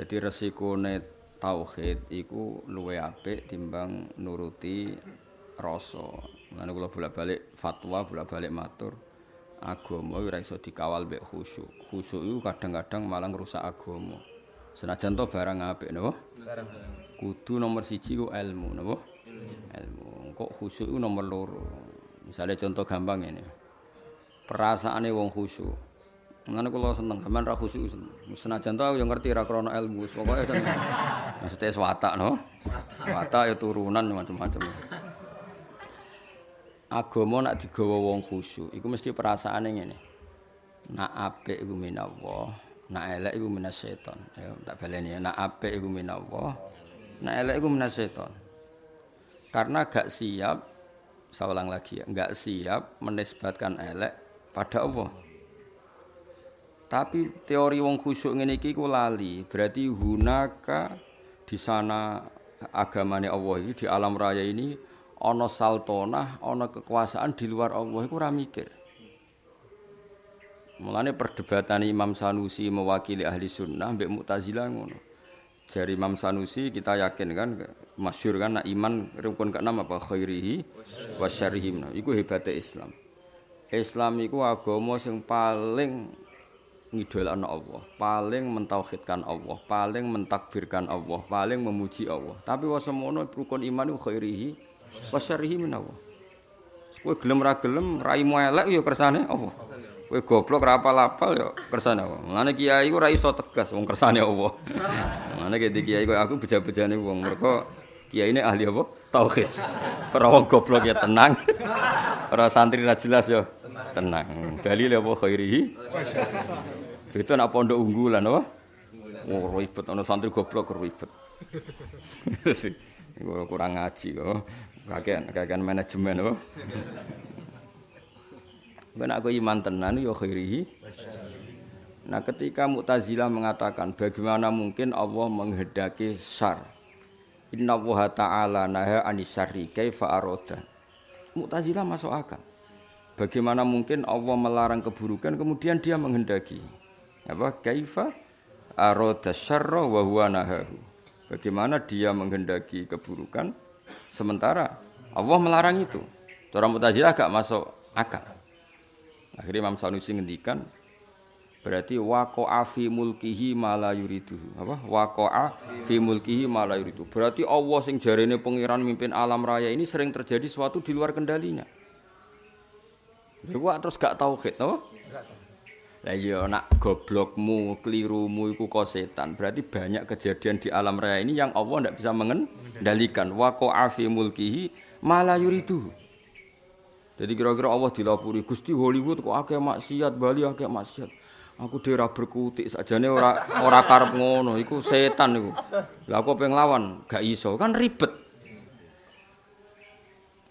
Jadi resikone tauhid iku luwe apik timbang nuruti rasa. Mulane kula bolak-balik fatwa, bolak-balik matur agama ora iso dikawal mbek khusyuk. Khusyuk iku kadang-kadang malah ngrusak agama. Senajan to barang apik napa? Barang. Kudu nomor siji ku ilmu napa? Ilmu. Kok khusyuk iku nomor loro. Misalnya contoh gampang ini. Perasaane wong khusyuk. Mulane kula seneng sampean ra khusyuk senajan to aku yo ngerti ra krana ilmu. Pokoke seneng. Maksudnya watak no. Watak ya turunan macam-macam. agama nak digawa wong khusyuk iku mesti perasaane ngene nak apik iku minallah nak elek minas setan ya tak baleni nak apik iku minallah nak elek iku minas setan karena gak siap saya ulang lagi ya gak siap menisbatkan elek pada Allah tapi teori wong khusyuk ngene iki ku lali berarti hunaka di sana agamane Allah ini di alam raya ini ana saltonah, ana kekuasaan di luar Allah iku ora mikir. Mulane perdebatan Imam Sanusi mewakili ahli sunnah mbek Mu'tazilah ngono. Dari Imam Sanusi kita yakin kan masyhur kan nak iman rukun keenam apa khairihi wa syarrihi. Nah, iku hebatnya Islam. Islam iku agama sing paling ngidolakno Allah, paling mentauhidkan Allah, paling mentakbirkan Allah, paling memuji Allah. Tapi wasemono rukun iman iku khairihi wasyarihi minawa kowe gelem ra gelem raimu elek ya kersane apa kowe goblok ra apal-apal ya kersane apa ngene kiai ku ra iso tegas wong kersane apa ngene ki kiai kok aku beja-bejane wong. Mergo kiai ini ahli apa? Tauhid. Ora goblok ya tenang. Ora santri ra jelas ya tenang. Dalil apa khairihi? Itu nak pondok unggulan apa? Oh ribet. Ana santri goblok ribet. Kurang ngaji kok kakean kakean manajemen apa? Ben aku iman tenan ya khairihi. Nah ketika Mu'tazilah mengatakan bagaimana mungkin Allah menghendaki syar? Inna wa ta'ala naha anisari kaifa aroda? Mu'tazilah masuk akal Bagaimana mungkin Allah melarang keburukan kemudian dia menghendaki apa kaifa aroda syarra wa huwa nahahu Bagaimana dia menghendaki keburukan Sementara Allah melarang itu. Cara Mu'tazilah gak masuk akal. Akhirnya Imam Sanusi ngendikan berarti waqa'a fi mulkihi ma la yuridu. Apa? Waqa'a fi mulkihi ma la yuridu. Berarti Allah sing jarene pangeran mimpin alam raya ini sering terjadi sesuatu di luar kendalinya. Lha terus gak tauhid, no? Lah iya nak goblokmu, kelirumu iku kok setan. Berarti banyak kejadian di alam raya ini yang Allah ndak bisa mengendalikan. Wa qa'a mulkihi mala yuridu. Jadi kira-kira Allah dilapuri Gusti Hollywood kok akeh maksiat, Bali akeh maksiat. Aku dhewe berkutik sajane ora ora karep ngono, iku setan iku. Lah aku pengen lawan, gak iso, kan ribet.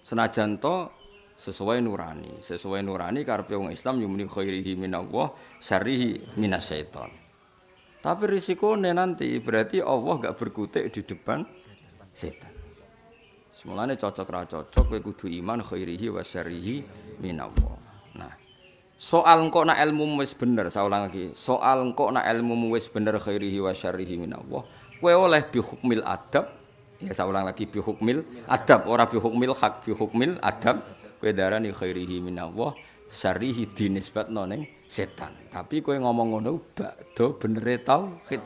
Senajan to sesuai nurani. Sesuai nurani karepe wong Islam yumni khairihi minallah syarrihi minasyaiton tapi risikonya nanti berarti Allah gak berkutik di depan setan. Semulanya cocok ra cocok kowe kudu iman khairihi wa syarrihi minallah. Nah soal engko nak ilmu wis bener saya ulang lagi. Soal engko nak ilmu wis bener khairihi wa syarrihi minallah kowe oleh bi hukmil adab ya saya ulang lagi bi hukmil adab ora bi hukmil hak bi hukmil adab kowe darani khairihi minallah syarrihi dinisbatno ning setan. Tapi kowe ngomong ngono bakdo benere tauhid.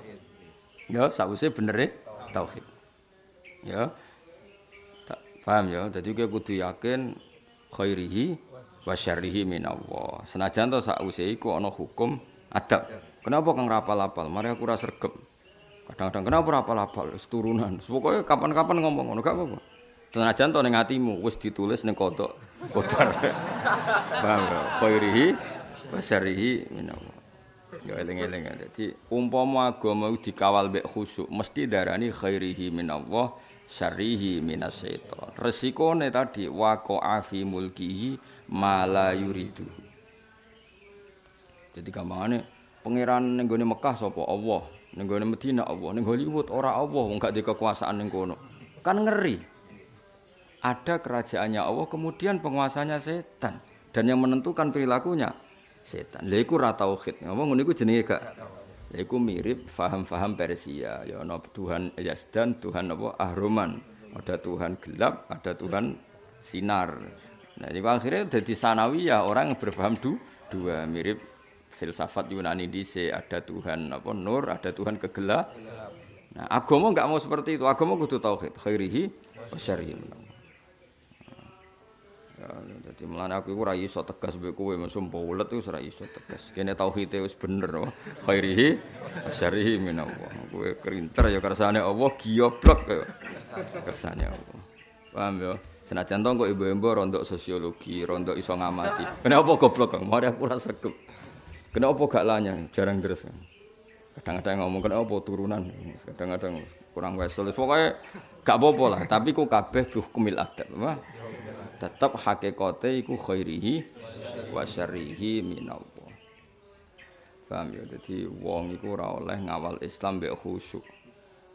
Ya sause benere tauhid. Ya. Tak paham ya? Dadi kowe kudu yakin khairihi wa syarrihi minallah. Senajan to sause iku ana hukum adab. Kenapa kang rapal-apal? Mari aku ora sregep. Kadang-kadang kenapa rapal-apal? Turunan. Pokoknya kapan-kapan ngomong ngono gak apa-apa. Tenajan to ning atimu wis ditulis ning kodok kodar. Paham ya? Khairihi wa syarrihi minallah. Ya eling-eling ya. Dadi umpama agama dikawal mek khusyuk mesti darani khairihi minallah syarrihi minasyaiton. Resikone tadi waqa'a fi mulkihi ma la yuridu. Jadi gampangane pangeran ning gone Mekah sapa Allah, ning gone Madinah Allah, ning Hollywood ora Allah wong gak di kekuasaan ning kono. Kan ngeri. Ada kerajaannya Allah kemudian penguasanya setan dan yang menentukan perilakunya setan. Lha iku ra tauhid. Ngomong ngono iku jenenge gak Yaiku mirip faham-faham Persia. Ya ana Tuhan Yazdan, Tuhan apa Ahroman. Ada Tuhan gelap, ada Tuhan sinar. Nah, ini akhirnya jadi sanawiyah orang yang berpaham du, dua mirip filsafat Yunani dise ada Tuhan apa nur, ada Tuhan kegelap. Nah, agama enggak mau seperti itu. Agama kudu tauhid, khairihi wa syarrihi. Ya, jadi melane aku ora iso tegas mbek kowe mesum paulet wis ora iso tegas. Kene tauhid wis bener oh. Khairihi syarihi minallah. Kowe kerinter ya kersane Allah gioblok ya. Kersane Allah. Paham ya? Senajan to kok ibu-ibu rondok sosiologi, rondok iso ngamati. Kenapa goblok kok? Mari aku ora sregep. Kenapa gak lanya? Jarang deres. Kadang-kadang ngomong kenapa turunan. Kadang-kadang kurang wesel. Pokoknya gak apa-apa lah, tapi ku kabeh hukumil adab. Wah, tetap hakikate iku khairihi wa syarrihi minallah. Paham ya? Jadi wong iku ora oleh ngawal Islam mbek khusyuk.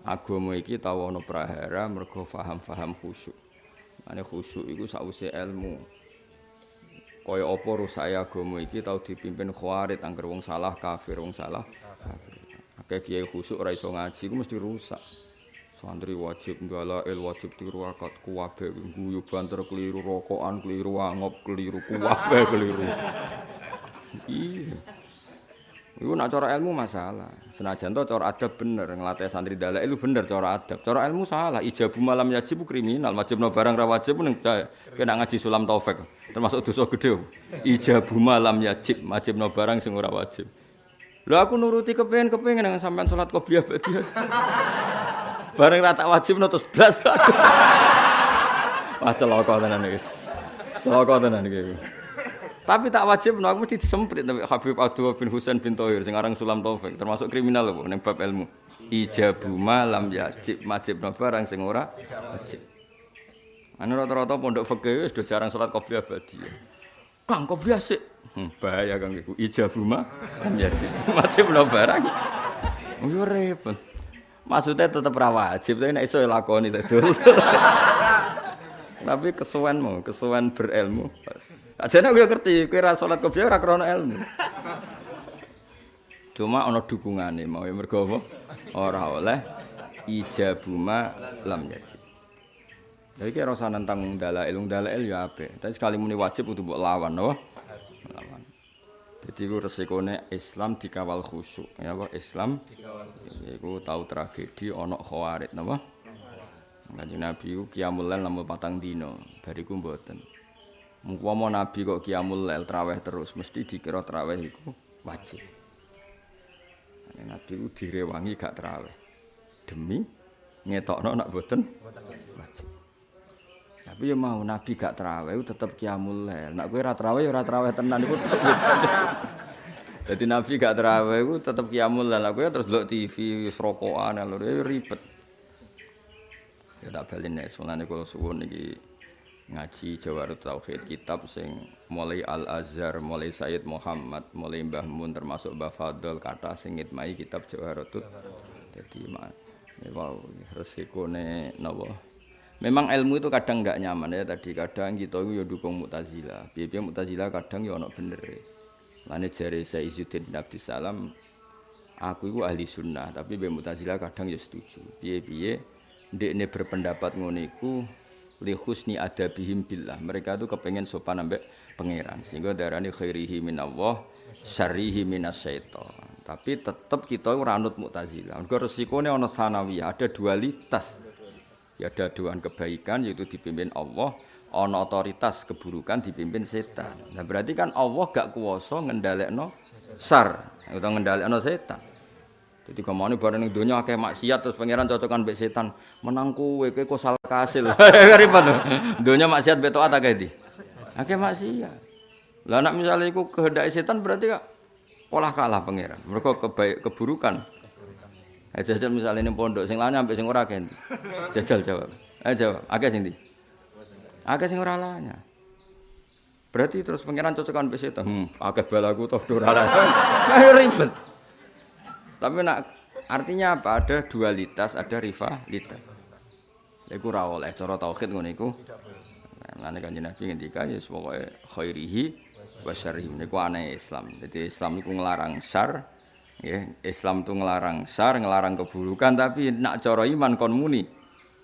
Agama iki tau ana prahara mergo paham-paham khusyuk. Mane khusyuk iku sause ilmu. Kaya apa rusake agama iki tau dipimpin khawarit angger wong salah kafir, wong salah. Akeh kiai khusyuk ora iso ngaji iku mesti rusak. Santri wajib il wajib tiru akad kuwabe guyu banter keliru rokokan keliru angop keliru kuwabe keliru. Iya. Iku nak cara ilmu masalah. Senajan to cara adab bener ngelatih santri dalek itu bener cara adab. Cara ilmu salah. Ijabu malam yajib kriminal. Wajib no barang ra wajib ning kena ngaji sulam taufik. Termasuk dosa gede. Ijabu malam yajib wajib no barang sing ora wajib. Lho aku nuruti kepengen-kepengen dengan sampean salat qobliyah badiah. Bareng rata wajib terus blas. Wah celaka tenan wis. Celaka tenan iki. Tapi tak wajib no, aku mesti disemprit tapi Habib Abdul bin Husain bin Tohir sing aran Sulam Taufik termasuk kriminal lho ning bab ilmu. Ijabu malam yajib wajib no barang sing ora wajib. Anu rata-rata pondok fikih wis do jarang salat qobliyah badi. Kang qobliyah sik. Hmm, bahaya kang iku. Ijabu malam yajib wajib no barang. Yo repot. Maksudnya tetap rawa wajib, tapi nek iso ya lakoni dul. Tapi kesuwen mau, kesuwen berilmu. Ajane gue ngerti, kowe ra salat kopiah ora krana ilmu. Cuma ana dukungane mau mergo apa? Ora oleh ijabuma lam yajib. Jadi kira rasa nentang dalail, dalail ya apik. Tapi sekali muni wajib untuk mbok lawan, no? Lawan. Jadi itu resikonya Islam dikawal khusyuk. Ya kok Islam iku tahu tragedi ana khawarit napa? Kanjeng Nabi ku qiyamul lail lamun patang dina, bariku mboten. Mumpama Nabi kok qiyamul lail traweh terus mesti dikira traweh iku wajib. Kanjeng Nabi ku direwangi gak traweh. Demi ngetokno nak mboten wajib. Tapi ya mau Nabi gak terawih tetep kiamul lail. Nak kowe ora terawih ora terawih tenan iku. Jadi Nabi gak terawih iku tetep kiamul lail. Kowe terus delok TV rokokan lho ya ribet. Ya tak balen nek semulane kula suwun iki ngaji Jawarut Tauhid kitab sing mulai Al Azhar, mulai Sayyid Muhammad, mulai Mbah Mun termasuk Mbah Fadl kata sing ngitmai kitab Jawarut. Jadi mak wow resikone napa Memang ilmu itu kadang nggak nyaman ya tadi kadang kita itu ya dukung mutazila. Biar mutazila kadang ya ono bener. Lane jari saya Izzuddin bin Salam, aku itu ahli sunnah tapi biar mutazila kadang ya setuju. Biar ini berpendapat ngoniku li husni adabihim billah. Mereka itu kepengen sopan ambek pangeran sehingga darani khairihi minallah syarrihi minasyaiton. Tapi tetap kita ora anut Mu'tazilah. Mergo resikone ana sanawiyah, ada dualitas. Ya ada doan kebaikan yaitu dipimpin Allah, ana otoritas keburukan dipimpin setan. Nah berarti kan Allah gak kuwasa ngendhalekno sar utawa ngendhalekno setan. Jadi ke mana barang ning donya akeh maksiat terus pangeran cocokan mbek setan, menang kowe kowe kok salah kasil. Ribet. Donya maksiat beto taat akeh di. Akeh maksiat. Lah nek misale iku kehendak setan berarti kok pola kalah pangeran. Mereka kebaik keburukan Eh jajal misalnya ini pondok, sing lanya sampai sing ora kan. Jajal jawab. Eh jawab, akeh sing di. Akeh sing ora lanya. Berarti terus pangeran cocokan mbek setan. Hmm, akeh balaku toh ora ribet. Tapi nak artinya apa? Ada dualitas, ada rivalitas. Iku ora oleh cara tauhid ngono iku. Lan kanjeng Nabi ngendika ya pokoke khairihi wa syarrihi niku aneh Islam. Jadi Islam iku nglarang syar, Ya, Islam tuh ngelarang sar, ngelarang keburukan, tapi nak cara iman kon muni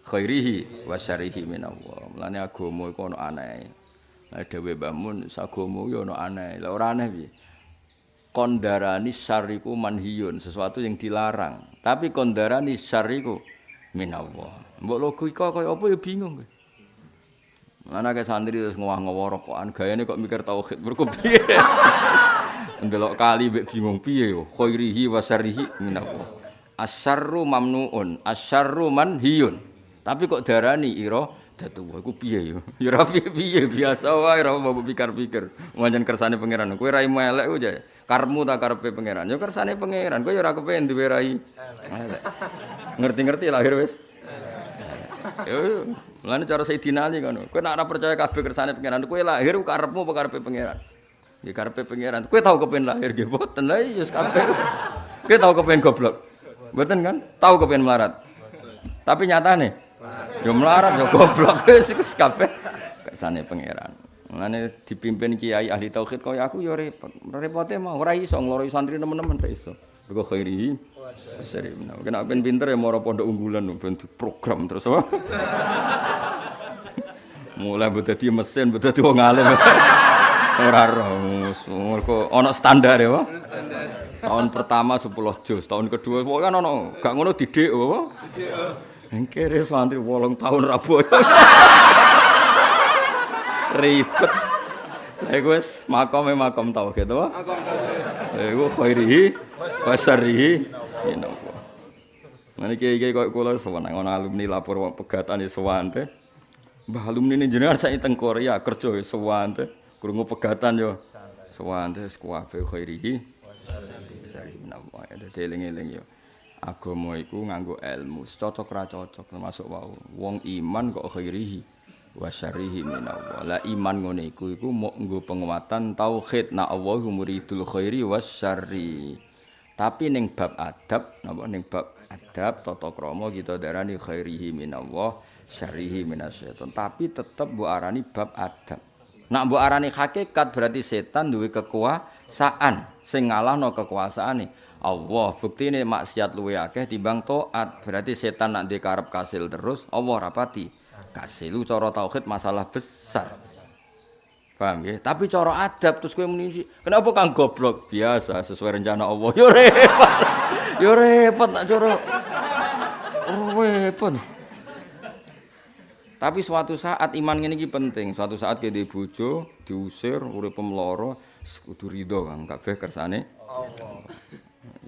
khairihi wa syarihi minallah. Mulane agama iku ono aneh. Lah dhewe Mbah Mun sagama yo ono aneh. Lah ora aneh piye? Kondarani syariku manhiyun, sesuatu yang dilarang. Tapi kondarani syariku minallah. Mbok logika kaya apa ya bingung kowe. Kayak santri terus ngowah-ngowah rokokan, gayanya kok mikir tauhid, mereka piye? Ndelok kali mbek bingung piye yo, khairihi wa syarrihi minallah. Asyarru mamnuun, asyarru manhiyun. Tapi kok darani ira datu iku piye yo? Ya ora piye-piye biasa wae ora mbok pikir-pikir. Wancen kersane pangeran. Kowe ra elek ku. Karmu tak karepe pangeran. Ya kersane pangeran. Kowe ya ora kepen duwe rai. Ngerti-ngerti lahir wis. Yo Mulane cara Sayyidina Ali ngono. Kowe nek ora percaya kabeh kersane pangeran, kowe lahir karepmu apa karepe pangeran? Ya karepe pangeran. Kowe tau kepen lahir nggih boten lha ya kabeh. Kowe tau kepen goblok. Mboten kan? Tau kepen melarat. Tapi nyatane yo melarat yo goblok wis iku kabeh kersane pangeran. Mulane dipimpin kiai ahli tauhid kaya aku yo repot. Repote mah ora iso ngloroi santri teman-teman ora iso. Mergo khairi. Seri. Kena ben pinter ya moro pondok unggulan ben program terus apa? Mulai mbok dadi mesin, mbok dadi wong alim. Ora roh. Mergo ana standar ya. Tahun pertama 10 juz, tahun kedua kok kan ana gak ngono didik apa? Didik. Engkere santri 8 tahun rabu. Ribet. Lah iku wis makome makom tauhid to. Makom tauhid. Iku khairihi wa syarrihi minallah. Mane kiai-kiai kok kula sewenang ana alumni lapor pegatan ya sowan teh. Mbah alumni ini jenengan saya teng Korea kerja ya sowan teh. Krungu pegatan yo. Sowan teh kuwabe khairihi wa syarrihi minallah. Dadi eling-eling yo. Agama iku nganggo ilmu, cocok ra cocok termasuk wau. Wong iman kok khairihi wasyarihi minallah. La iman ngene iku iku mok nggo penguatan tauhid na Allahu muridul khairi wasyarri. Tapi ning bab adab napa ning bab adab tata krama kita darani khairihi minallah syarrihi minasyaiton. Tapi tetep mbok arani bab adab. Nak mbok arani hakikat berarti setan duwe kekuasaan. Sing ngalahno kekuasaane. Allah bukti ini maksiat luwe akeh timbang taat. Berarti setan nak dikarep kasil terus Allah rapati kasih lu cara tauhid masalah besar. Paham ya tapi cara adab terus kowe muni kenapa kang? Goblok. Biasa sesuai rencana Allah. Yo repot. Yo repot nak cara. Repot tapi suatu saat iman ini penting. Suatu saat kita bojo diusir urip pemloro kudu ridho kang. Kabeh kersane. Allah.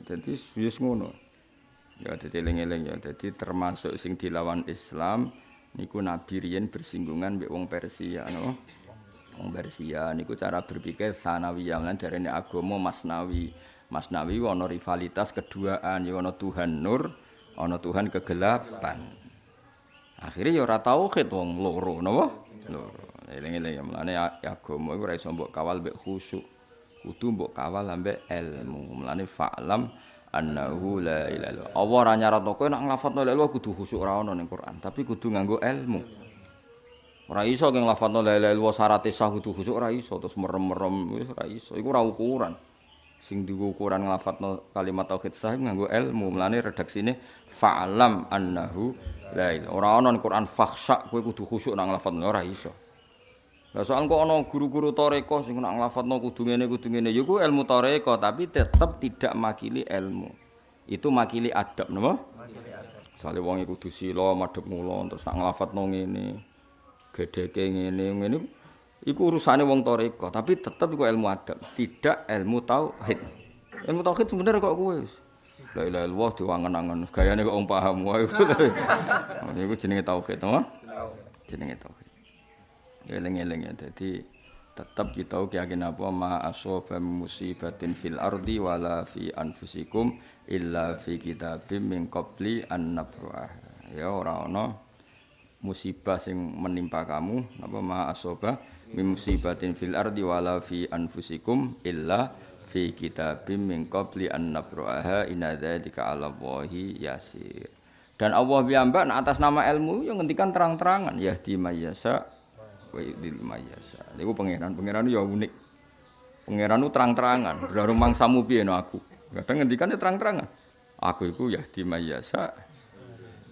Jadi wis ngono. Ya dadi eling-eling ya. Dadi termasuk sing dilawan Islam niku nabi riyen bersinggungan mbek wong Persia no. Wong Persia niku cara berpikir sanawiyah lan darene agama masnawi. Masnawi ana rivalitas keduaan ya ana Tuhan nur ana Tuhan kegelapan akhirnya ya ora tauhid wong loro napa loro eling-eling ya mlane agama iku ora iso mbok kawal mbek khusyuk kudu mbok kawal ambek ilmu mlane fa'lam annahu la ilaha illallah. Allah ora nyaratno kowe nek nglafadzno la ilaha kudu khusyuk ora ono ning Quran, tapi kudu nganggo ilmu. Ora iso keng nglafadzno la ilaha illallah syarat sah kudu khusyuk ora iso terus merem-merem wis ora iso. Iku ora ukuran. Sing digo ukuran nglafadzno kalimat tauhid sah nganggo ilmu. Mulane redaksine fa'lam annahu la ilaha. Ora ning Quran fakhsha kowe kudu khusyuk nek nglafadzno ora iso. Lah soal kok ana guru-guru toreko sing nak nglafatno kudu ngene kudu ngene ya ku ilmu toreko tapi tetep tidak makili ilmu. Itu makili adab napa? Makili adab. Sale wong kudu sila madhep mulo terus nak nglafatno ngene. Gedheke ngene ngene iku urusane wong toreko tapi tetep iku ilmu adab, tidak ilmu tauhid. Ilmu tauhid sebenarnya kok kowe La ilaha illallah diwangen-angen gayane kok wong paham wae. Iku jenenge tauhid, napa? Jenenge tauhid. eling-eling ya jadi tetap kita yakin apa ma asoba musibatin fil ardi wala fi anfusikum illa fi kitabim min qabli an nabrah ya ora ana musibah sing menimpa kamu apa ma musibatin fil ardi wala fi anfusikum illa fi kitabim min qabli an nabraha inna dzalika 'ala Allahi yasir dan Allah piyambak atas nama ilmu yang ngendikan terang-terangan yahdi mayyasa wa yudil mayasa. Niku pangeran, pangeran ya unik. Pangeran terang-terangan, baru mangsamu piye no aku. Kadang ngendikane terang-terangan. Aku iku yahdi mayyasa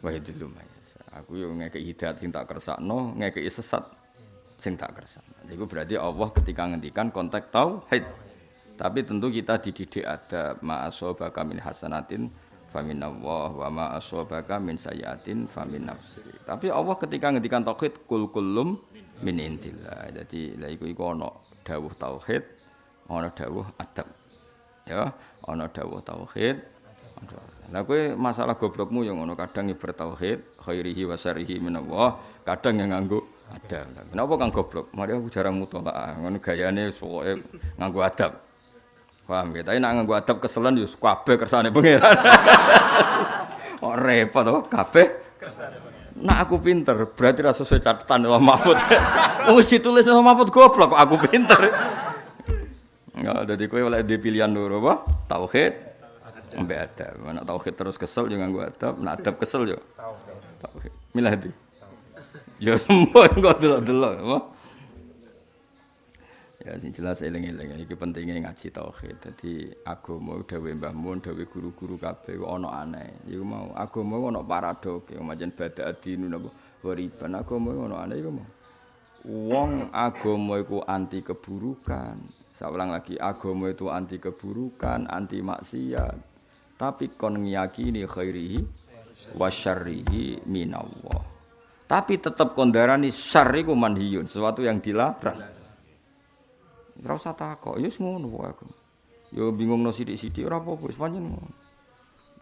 wa yudillu mayyasa. Aku yo ngekeki hidayat sing tak kersakno, ngekeki sesat sing tak kersakno. Iku berarti Allah ketika ngendikan konteks tauhid. Tapi tentu kita dididik ada ma'asobaka min hasanatin famin Allah wa ma asabaka min sayyatin famin nafsi. Tapi Allah ketika ngendikan tauhid kul kullum min intillah. Jadi lha iku iku dawuh tauhid, ana dawuh adab. Ya, ana dawuh tauhid. Lah kowe masalah goblokmu yang ngono kadang nyebar tauhid, khairihi wa syarrihi min Allah, kadang yang nganggo adab. Kenapa kang goblok? Mari aku jarang mutolaah, ngono gayane pokoke nganggo adab. Paham ya? Tapi nak nganggo adab keselan yo kabeh kersane pangeran. Oh repot to, kabeh Nak aku pinter, berarti rasa sesuai catatan Allah Mahfud. Wis ditulis Allah Mahfud goblok kok aku pinter. Enggak, jadi kowe oleh di pilihan loro apa? Tauhid ambek adab. Nak tauhid terus kesel yo nganggo adab, nak adab kesel yo tauhid. Milah di. Ya semua kok delok-delok? Ya sing jelas eling-eling iki pentingnya ngaji tauhid. Dadi agama dawuh Mbah Mun, dawuh guru-guru kabeh ana aneh. Iku mau agama ana paradoks, ya macam bada adinu napa wariban agama ana aneh iku mau. Wong agama iku anti keburukan. Saya ulang lagi, agama itu anti keburukan, anti maksiat. Tapi kon ngiyakini khairihi wa syarrihi minallah. Tapi tetap kondarani syarri ku manhiyun, sesuatu yang dilarang. Ora usah takok, ya ngono aku. Ya bingung no sithik-sithik ora apa-apa, wis ngono.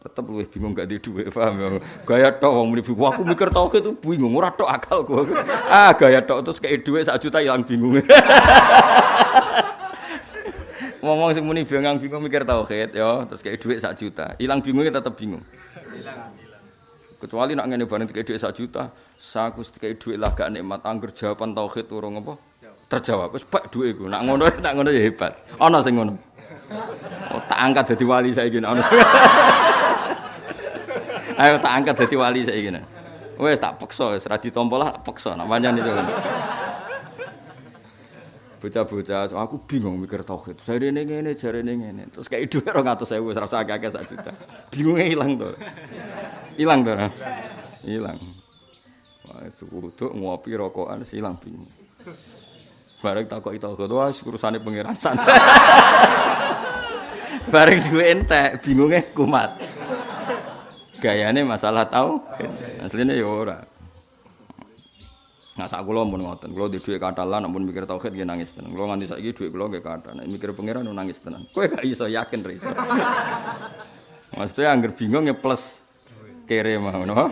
Tetep bingung gak di dhuwit, paham ya. Gaya tok wong aku mikir tauhid itu bingung, ora tok akal gua. Ah, gaya tok terus kayak dhuwit sak juta ilang bingung. Ngomong sing muni bingung bingung mikir tauhid ya, terus kayak dhuwit sak juta. Ilang bingungnya tetep bingung. Kecuali nak ngene bareng kayak dhuwit sak juta, saku kayak dhuwit lah gak nikmat angger jawaban tauhid urung apa? terjawab. Wis bak duwe iku. Nak ngono nak ngono ya hebat. Ana sing ngono. Oh, tak angkat dadi wali saiki ana. Ayo tak angkat dadi wali saiki. Wis tak peksa wis ra ditampa lah peksa nak pancen itu. Bocah-bocah, aku bingung mikir tauhid. Jarene ngene, jarene ngene. Terus kayak dhuwit 200.000 wis ra usah akeh sak juta. Bingunge ilang to. Ilang to. Ilang. Wah, suku ngopi rokokan silang bingung. Bareng takok itu wah urusane pangeran santai. Bareng duwe entek, bingunge kumat. Gayane masalah tau, asline ya ora. Nah, sak kula mun ngoten, kula di dhuwit katalan ampun mikir tauhid nggih nangis tenan. Kula nganti saiki dhuwit kula nggih nek mikir pangeran nangis tenan. Kowe gak iso yakin ra. Maksudnya angger bingung ya plus kere mau, no?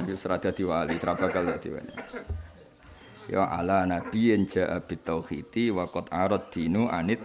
Dadi wali, ra bakal dadi wali. ya ala nabiyin ja'a bitauhidi wa qad arad dinu anit